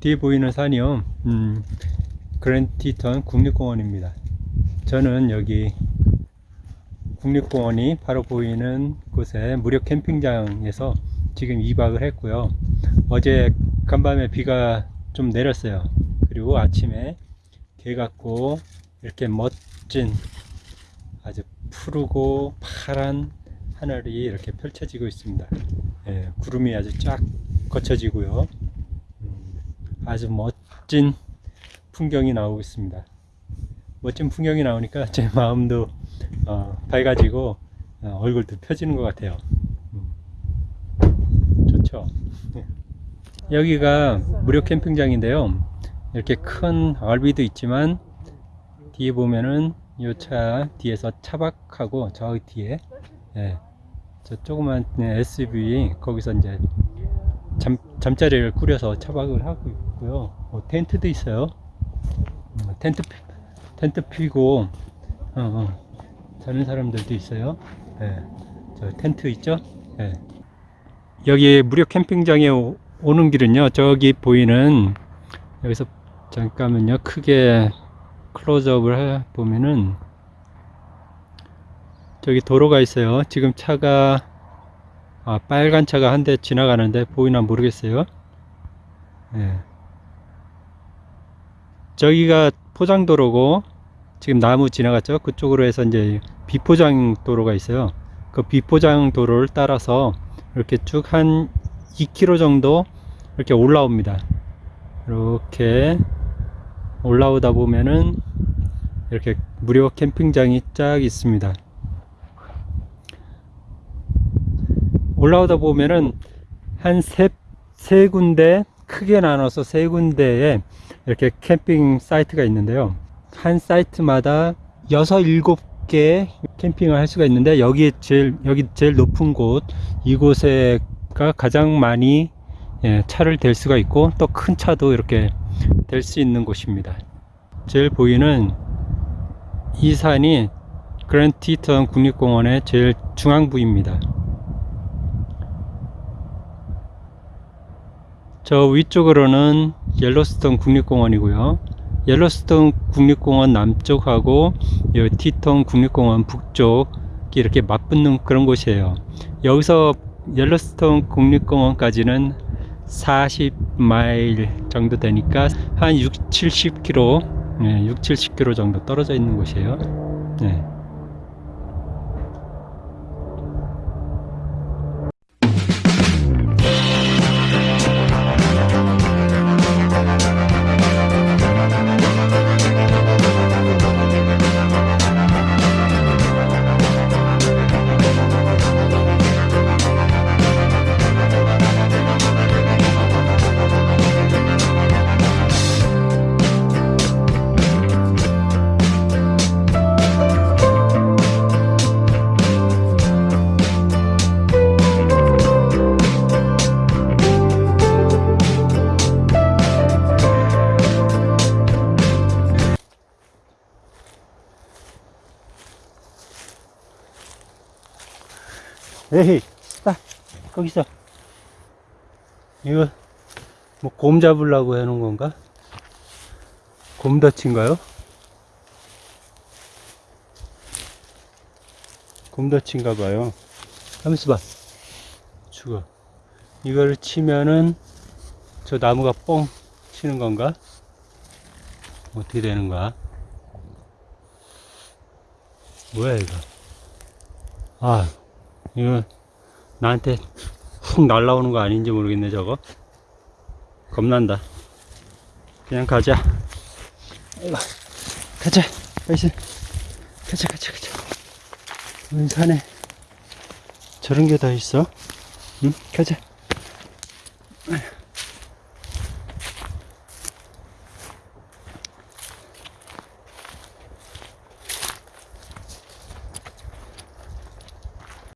뒤에 보이는 산이요, 음, 그랜티턴 국립공원입니다. 저는 여기 국립공원이 바로 보이는 곳에 무료 캠핑장에서 지금 2박을 했고요. 어제 간밤에 비가 좀 내렸어요. 그리고 아침에 개 같고 이렇게 멋진 아주 푸르고 파란 하늘이 이렇게 펼쳐지고 있습니다. 예, 구름이 아주 쫙 거쳐지고요. 음, 아주 멋진 풍경이 나오고 있습니다. 멋진 풍경이 나오니까 제 마음도 어, 밝아지고 어, 얼굴도 펴지는 것 같아요. 음, 좋죠. 예. 여기가 무료 캠핑장인데요. 이렇게 큰 RV도 있지만 뒤에 보면은 이 차 뒤에서 차박하고 저 뒤에 예, 저 조그만 SUV 거기서 이제 잠, 잠자리를 꾸려서 차박을 하고 있고요. 뭐 텐트도 있어요. 음, 텐트 피- 텐트 피고 어, 어, 자는 사람들도 있어요. 예, 저 텐트 있죠? 예. 여기 무료 캠핑장에 오, 오는 길은요. 저기 보이는 여기서 잠깐만요. 크게 클로즈업을 해 보면은 저기 도로가 있어요. 지금 차가 아, 빨간 차가 한 대 지나가는데 보이나 모르겠어요. 예. 저기가 포장도로고 지금 나무 지나갔죠. 그쪽으로 해서 이제 비포장 도로가 있어요. 그 비포장 도로를 따라서 이렇게 쭉 한 2km 정도 이렇게 올라옵니다. 이렇게 올라오다 보면은 이렇게 무료 캠핑장이 쫙 있습니다. 올라오다 보면은 한 세, 세 군데 크게 나눠서 세 군데에 이렇게 캠핑 사이트가 있는데요. 한 사이트마다 여섯 일곱 개 캠핑을 할 수가 있는데 여기 제일 여기 제일 높은 곳 이곳에가 가장 많이 예, 차를 댈 수가 있고 또 큰 차도 이렇게 댈 수 있는 곳입니다. 제일 보이는 이 산이 그랜드티턴 국립공원의 제일 중앙부입니다. 저 위쪽으로는 옐로스톤 국립공원이고요. 옐로스톤 국립공원 남쪽하고 이 티톤 국립공원 북쪽 이렇게 맞붙는 그런 곳이에요. 여기서 옐로스톤 국립공원까지는 40마일 정도 되니까 한 6, 70km, 네, 6, 70km 정도 떨어져 있는 곳이에요. 네. 에이, 딱 거기서 이거 뭐 곰 잡으려고 해놓은 건가? 곰덫인가요? 곰덫인가 봐요. 가만 있어 봐. 죽어. 이걸 치면은 저 나무가 뻥 치는 건가? 어떻게 되는 거야? 뭐야 이거? 아, 이거 나한테 훅 날라오는 거 아닌지 모르겠네 저거. 겁난다. 그냥 가자. 가자. 가자 가자 가자. 웬 산에 저런 게 다 있어? 응? 가자